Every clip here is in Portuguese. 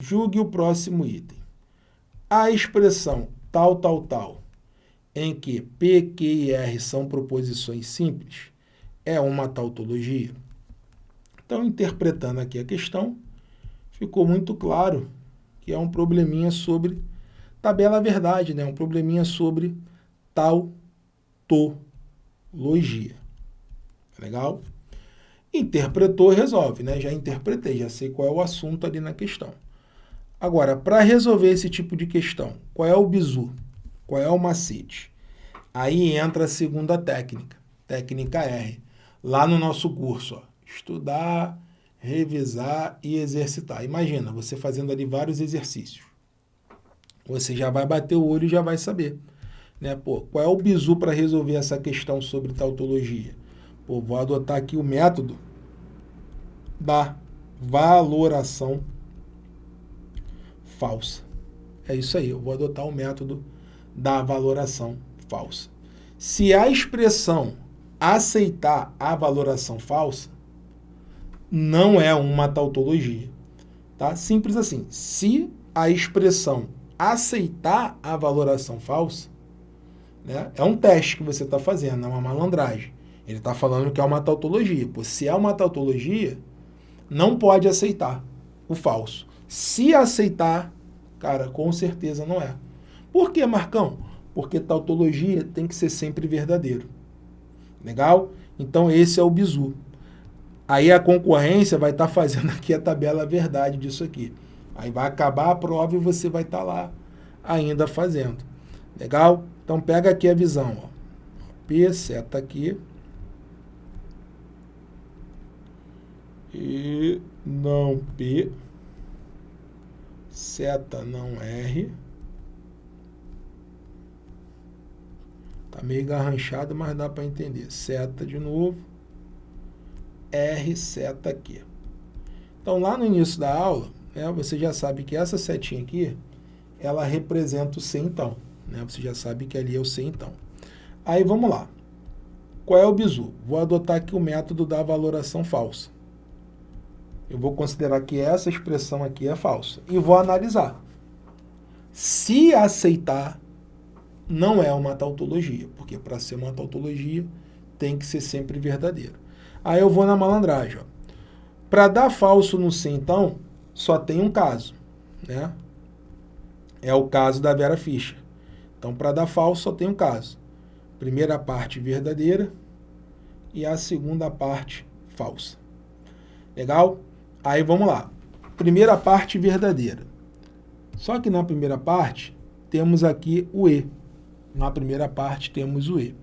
Julgue o próximo item. A expressão tal, tal, tal, em que P, Q e R são proposições simples, é uma tautologia? Então, interpretando aqui a questão, ficou muito claro que é um probleminha sobre tabela verdade, né? um probleminha sobre tautologia. Legal? Interpretou, resolve, né? Já interpretei, já sei qual é o assunto ali na questão. Agora, para resolver esse tipo de questão, qual é o bizu? Qual é o macete? Aí entra a segunda técnica, técnica R. Lá no nosso curso, ó, estudar, revisar e exercitar. Imagina, você fazendo ali vários exercícios. Você já vai bater o olho e já vai saber. Né? Pô, qual é o bizu para resolver essa questão sobre tautologia? Pô, vou adotar aqui o método da valoração falsa. É isso aí, eu vou adotar o método da valoração falsa. Se a expressão aceitar a valoração falsa, não é uma tautologia. Tá? Simples assim. Se a expressão aceitar a valoração falsa, né, é um teste que você está fazendo, é uma malandragem. Ele está falando que é uma tautologia. Pô, se é uma tautologia, não pode aceitar o falso. Se aceitar, cara, com certeza não é. Por que, Marcão? Porque tautologia tem que ser sempre verdadeiro. Legal? Então esse é o bizu. Aí a concorrência vai estar tá fazendo aqui a tabela verdade disso aqui. Aí vai acabar a prova e você vai estar tá lá ainda fazendo. Legal? Então pega aqui a visão. Ó. P, seta aqui. E não P seta não R. Tá meio garranchado, mas dá para entender. Seta de novo, R seta aqui. Então, lá no início da aula, né, você já sabe que essa setinha aqui, ela representa o C então. Né? Você já sabe que ali é o C então. Aí, vamos lá. Qual é o bizu? Vou adotar aqui o método da valoração falsa eu vou considerar que essa expressão aqui é falsa. E vou analisar. Se aceitar, não é uma tautologia, porque para ser uma tautologia tem que ser sempre verdadeiro. Aí eu vou na malandragem. Para dar falso no C, então, só tem um caso. Né? É o caso da Vera Fischer. Então, para dar falso, só tem um caso. Primeira parte verdadeira e a segunda parte falsa. Legal? Aí vamos lá. Primeira parte verdadeira. Só que na primeira parte temos aqui o E. Na primeira parte temos o E.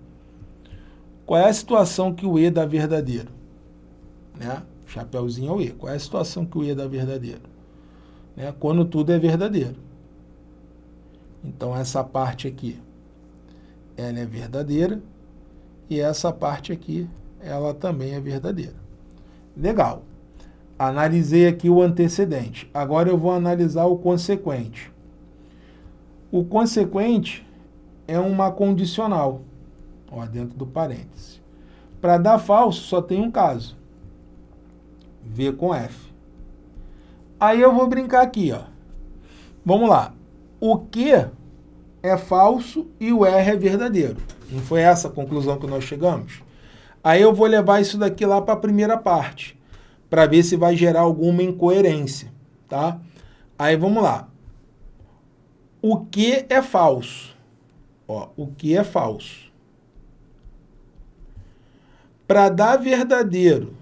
Qual é a situação que o E dá verdadeiro? Né? Chapeuzinho é o E. Qual é a situação que o E dá verdadeiro? Né? Quando tudo é verdadeiro. Então essa parte aqui, ela é verdadeira. E essa parte aqui, ela também é verdadeira. Legal. Analisei aqui o antecedente. Agora eu vou analisar o consequente. O consequente é uma condicional, ó, dentro do parêntese. Para dar falso, só tem um caso. V com F. Aí eu vou brincar aqui, ó. Vamos lá. O Q é falso e o R é verdadeiro. Não foi essa a conclusão que nós chegamos? Aí eu vou levar isso daqui lá para a primeira parte para ver se vai gerar alguma incoerência, tá? Aí vamos lá. O que é falso? Ó, o que é falso? Para dar verdadeiro,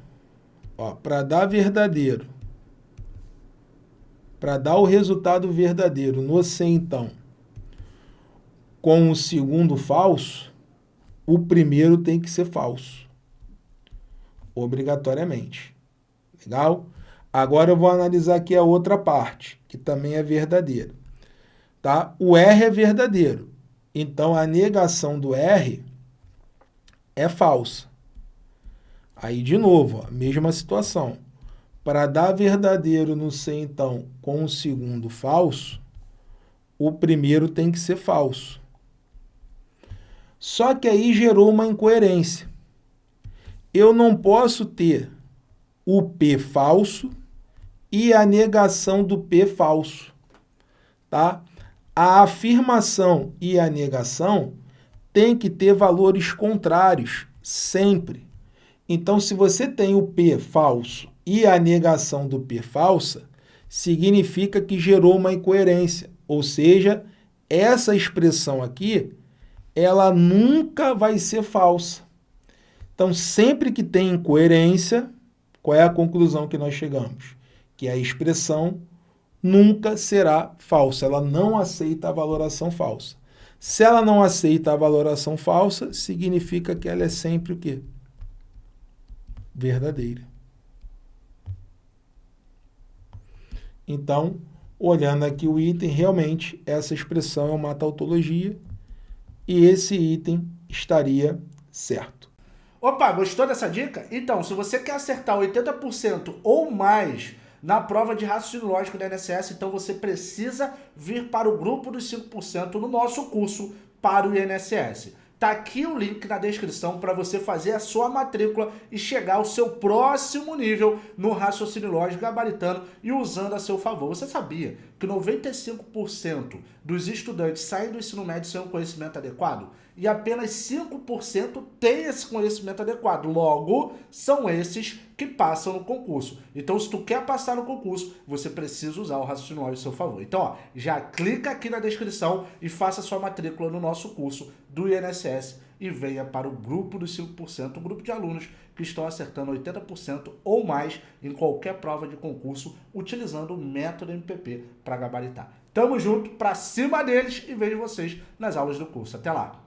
ó, para dar verdadeiro, para dar o resultado verdadeiro no C, então, com o segundo falso, o primeiro tem que ser falso, obrigatoriamente. Legal? Agora eu vou analisar aqui a outra parte, que também é verdadeira. Tá? O R é verdadeiro. Então, a negação do R é falsa. Aí, de novo, a mesma situação. Para dar verdadeiro no C, então, com o segundo falso, o primeiro tem que ser falso. Só que aí gerou uma incoerência. Eu não posso ter o P falso e a negação do P falso. Tá? A afirmação e a negação tem que ter valores contrários, sempre. Então, se você tem o P falso e a negação do P falsa, significa que gerou uma incoerência, ou seja, essa expressão aqui, ela nunca vai ser falsa. Então, sempre que tem incoerência, qual é a conclusão que nós chegamos? Que a expressão nunca será falsa, ela não aceita a valoração falsa. Se ela não aceita a valoração falsa, significa que ela é sempre o quê? Verdadeira. Então, olhando aqui o item, realmente essa expressão é uma tautologia e esse item estaria certo. Opa, gostou dessa dica? Então, se você quer acertar 80% ou mais na prova de raciocínio lógico da INSS, então você precisa vir para o grupo dos 5% no nosso curso para o INSS. Tá aqui o link na descrição para você fazer a sua matrícula e chegar ao seu próximo nível no raciocínio lógico gabaritano e usando a seu favor. Você sabia que 95% dos estudantes saem do ensino médio sem um conhecimento adequado? E apenas 5% têm esse conhecimento adequado. Logo, são esses que passam no concurso. Então, se tu quer passar no concurso, você precisa usar o raciocínio lógico a seu favor. Então, ó, já clica aqui na descrição e faça sua matrícula no nosso curso do INSS e venha para o grupo dos 5%, um grupo de alunos que estão acertando 80% ou mais em qualquer prova de concurso utilizando o método MPP para gabaritar. Tamo junto, para cima deles e vejo vocês nas aulas do curso. Até lá!